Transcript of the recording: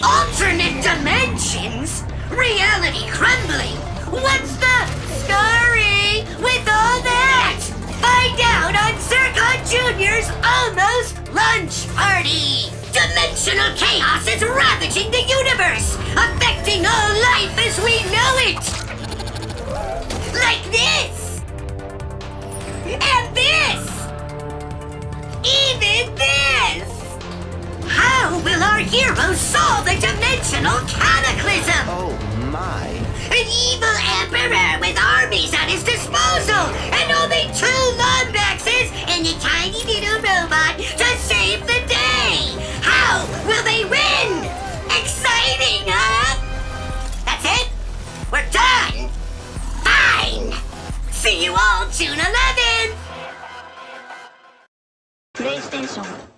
Alternate dimensions? Reality crumbling? What's the story with all that? Find out on Zurkon Jr.'s Almost Lunch Party! Dimensional chaos is ravaging the universe, affecting all life as we know it! Like this! And this! Even this! How will our heroes solve the dimensional cataclysm? Oh my. An evil emperor with armies at his disposal, and only two Lombaxes and a tiny little robot to save the day! How will they win? Exciting, huh? That's it? We're done! Fine! See you all June 11th! プレイステーション